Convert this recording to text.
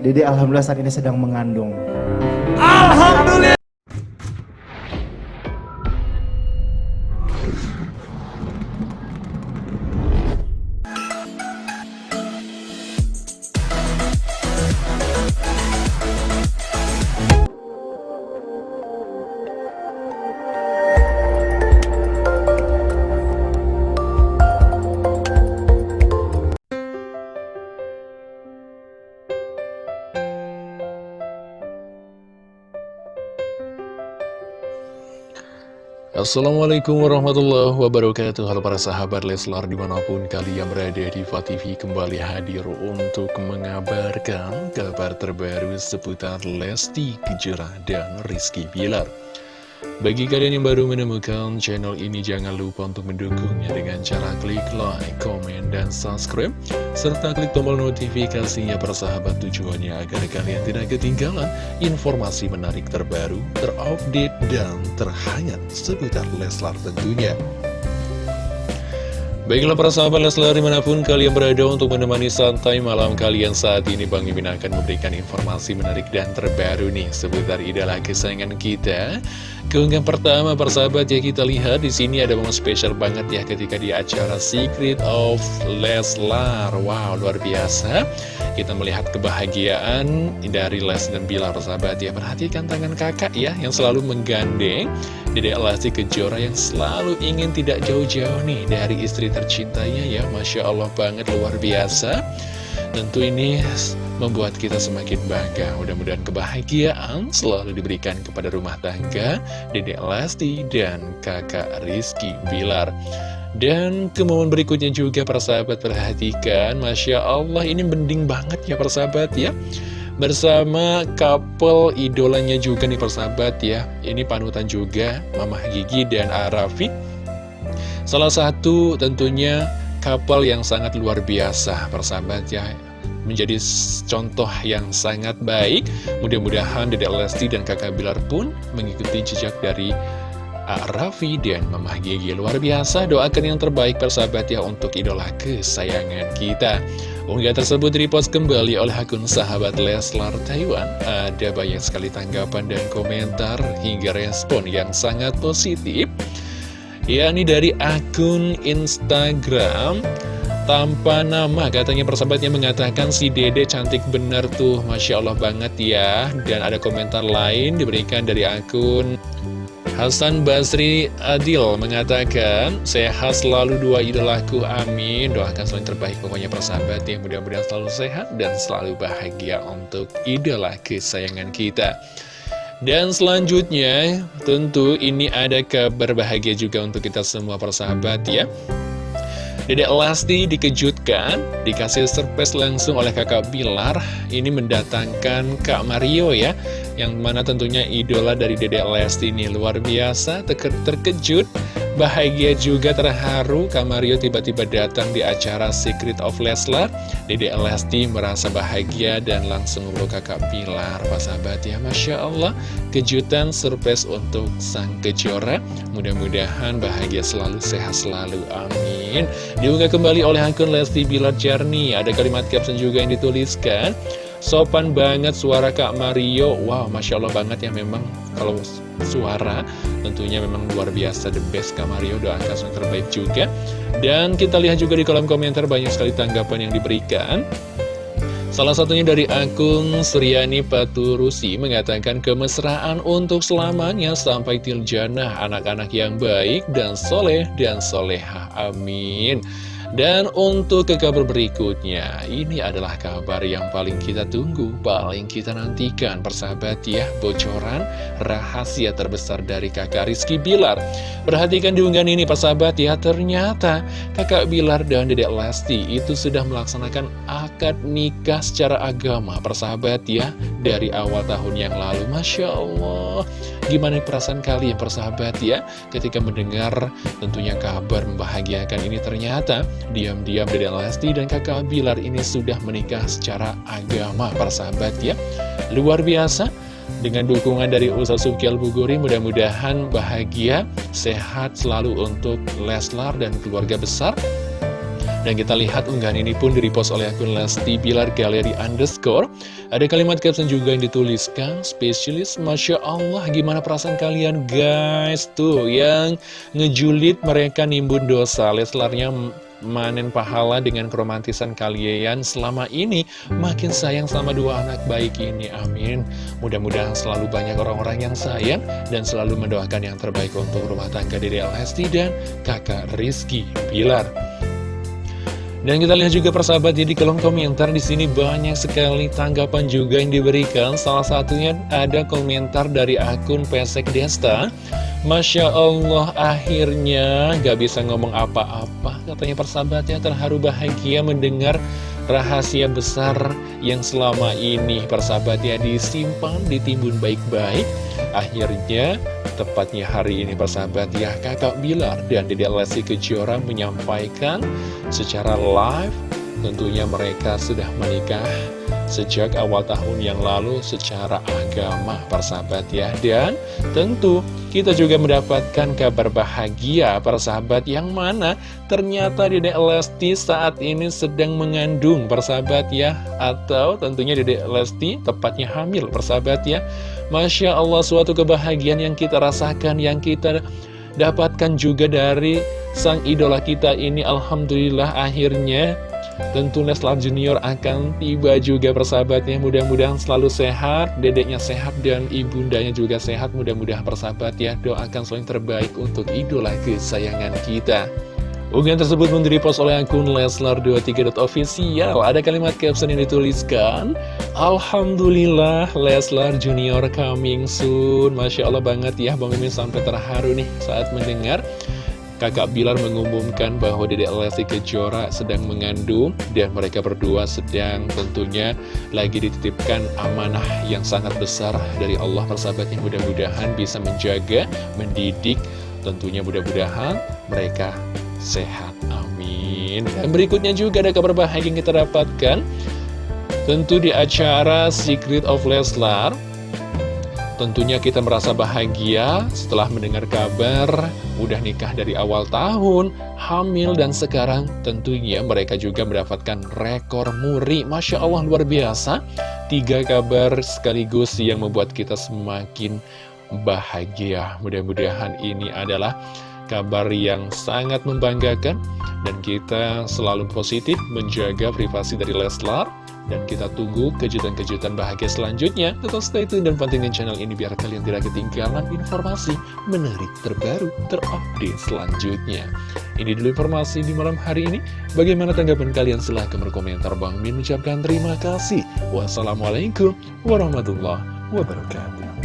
Dede alhamdulillah saat ini sedang mengandung. Alhamdulillah. Assalamualaikum warahmatullahi wabarakatuh. Halo para sahabat Leslar di mana pun kalian berada di TV kembali hadir untuk mengabarkan kabar terbaru seputar Lesti Kejora dan Rizky Bilar bagi kalian yang baru menemukan channel ini, jangan lupa untuk mendukungnya dengan cara klik like, komen, dan subscribe. Serta klik tombol notifikasinya persahabat tujuannya agar kalian tidak ketinggalan informasi menarik terbaru, terupdate, dan terhangat seputar Leslar tentunya. Baiklah para sahabat Leslar di mana pun kalian berada untuk menemani santai malam kalian saat ini Bang Imin akan memberikan informasi menarik dan terbaru nih seputar idola kesayangan kita. Keunggahan pertama persahabat ya kita lihat di sini ada momen spesial banget ya ketika di acara Secret of Leslar. Wow luar biasa kita melihat kebahagiaan dari Les dan Bilar sahabat. Ya Perhatikan tangan kakak ya yang selalu menggandeng Dedek Lesti Kejora yang selalu ingin tidak jauh-jauh nih dari istri tercintanya ya. Masya Allah banget luar biasa. Tentu ini membuat kita semakin bangga. Mudah-mudahan kebahagiaan selalu diberikan kepada rumah tangga Dedek Lesti dan kakak Rizky Bilar dan ke momen berikutnya juga persahabat perhatikan. Masya Allah ini mending banget ya persahabat ya. Bersama couple idolanya juga nih persahabat ya. Ini panutan juga Mamah Gigi dan Arafi. Salah satu tentunya couple yang sangat luar biasa persahabat ya. Menjadi contoh yang sangat baik. Mudah-mudahan Dedek Lesti dan kakak Bilar pun mengikuti jejak dari Raffi dan Mamah Gigi. Luar biasa doakan yang terbaik persahabat ya untuk idola kesayangan kita. Unggah tersebut repost kembali oleh akun sahabat Leslar Taiwan. Ada banyak sekali tanggapan dan komentar hingga respon yang sangat positif. Yakni dari akun Instagram. Tanpa nama katanya persahabatnya mengatakan si dede cantik bener tuh Masya Allah banget ya. Dan ada komentar lain diberikan dari akun Hasan Basri Adil mengatakan, Sehat selalu dua idolaku, amin. Doakan selalu terbaik pokoknya persahabat ya. Mudah-mudahan selalu sehat dan selalu bahagia untuk idola kesayangan kita. Dan selanjutnya, tentu ini ada kabar bahagia juga untuk kita semua persahabat ya. Dedek Lesti dikejutkan, dikasih surprise langsung oleh kakak Bilar. Ini mendatangkan Kak Mario ya yang mana tentunya idola dari Dedek Lesti ini luar biasa, terkejut, bahagia juga terharu Kamario tiba-tiba datang di acara Secret of Leslar. Dedek Lesti merasa bahagia dan langsung memeluk kakak Pilar Pak sahabat. Ya Masya Allah kejutan surprise untuk sang kejora. Mudah-mudahan bahagia selalu sehat selalu. Amin. Diunggah kembali oleh akun Lesti Bilar Jarni. Ada kalimat caption juga yang dituliskan. Sopan banget suara Kak Mario. Wow, Masya Allah banget ya memang Kalau suara tentunya memang luar biasa The best Kak Mario Doakan yang terbaik juga Dan kita lihat juga di kolom komentar Banyak sekali tanggapan yang diberikan Salah satunya dari akun Suryani Paturusi mengatakan kemesraan untuk selamanya sampai tiljana anak-anak yang baik dan soleh dan soleha. Amin. Dan untuk ke kabar berikutnya, ini adalah kabar yang paling kita tunggu, paling kita nantikan, persahabat ya, bocoran rahasia terbesar dari kakak Rizky Bilar. Perhatikan diunggahan ini, persahabat ya, ternyata kakak Bilar dan dedek Lesti itu sudah melaksanakan akad nikah secara agama, persahabat ya, dari awal tahun yang lalu. Masya Allah, gimana perasaan kalian, persahabat ya, ketika mendengar tentunya kabar membahagiakan ini ternyata Diam-diam Dede Lesti dan kakak Bilar ini sudah menikah secara agama para sahabat ya. Luar biasa. Dengan dukungan dari Ustaz Sukial Buguri mudah-mudahan bahagia, sehat selalu untuk Leslar dan keluarga besar Dan kita lihat unggahan ini pun direpost oleh akun Lesti Bilar Galeri Underscore. Ada kalimat caption juga yang dituliskan, spesialis Masya Allah, gimana perasaan kalian guys? Tuh, yang ngejulit mereka nimbun dosa, Leslarnya manen pahala dengan keromantisan kalian selama ini makin sayang sama dua anak baik ini amin mudah-mudahan selalu banyak orang-orang yang sayang dan selalu mendoakan yang terbaik untuk rumah tangga Dede Lesti dan kakak Rizky Pilar dan kita lihat juga persahabat jadi kolom komentar di sini banyak sekali tanggapan juga yang diberikan. Salah satunya ada komentar dari akun Pesek Desta. Masya Allah akhirnya gak bisa ngomong apa-apa Katanya persahabatnya terharu bahagia mendengar rahasia besar yang selama ini persahabatnya disimpan, ditimbun baik-baik Akhirnya tepatnya hari ini persahabat ya. Kakak Bilar dan Dedek Lesti Kejora menyampaikan secara live tentunya mereka sudah menikah sejak awal tahun yang lalu secara agama persahabat ya. Dan tentu kita juga mendapatkan kabar bahagia persahabat yang mana ternyata Dedek Lesti saat ini sedang mengandung persahabat ya. Atau tentunya Dedek Lesti tepatnya hamil persahabat ya Masya Allah suatu kebahagiaan yang kita rasakan yang kita dapatkan juga dari sang idola kita ini. Alhamdulillah akhirnya Tentu Leslar Junior akan tiba juga persahabatnya. Mudah-mudahan selalu sehat Dedeknya sehat dan ibundanya juga sehat. Mudah-mudahan persahabat ya Doakan selalu terbaik untuk idola kesayangan kita Unggahan tersebut pun post oleh akun Leslar23.official Ada kalimat caption yang dituliskan Alhamdulillah Leslar Junior coming soon. Masya Allah banget ya Bang Mimin sampai terharu nih saat mendengar Kakak Bilar mengumumkan bahwa Dedek Lesti Kejora sedang mengandung. Dan mereka berdua sedang tentunya lagi dititipkan amanah yang sangat besar dari Allah. Persahabatnya mudah-mudahan bisa menjaga, mendidik tentunya mudah-mudahan mereka sehat, amin dan berikutnya juga ada kabar bahagia yang kita dapatkan tentu di acara Secret of Leslar Tentunya kita merasa bahagia setelah mendengar kabar udah nikah dari awal tahun, hamil, dan sekarang tentunya mereka juga mendapatkan rekor muri. Masya Allah luar biasa, tiga kabar sekaligus yang membuat kita semakin bahagia. Mudah-mudahan ini adalah kabar yang sangat membanggakan dan kita selalu positif menjaga privasi dari Leslar dan kita tunggu kejutan-kejutan bahagia selanjutnya. Tetap stay tune dan pantengin channel ini biar kalian tidak ketinggalan informasi menarik terbaru terupdate selanjutnya. Ini dulu informasi di malam hari ini. Bagaimana tanggapan kalian? Silahkan berkomentar. Bang Min ucapkan terima kasih. Wassalamualaikum warahmatullahi wabarakatuh.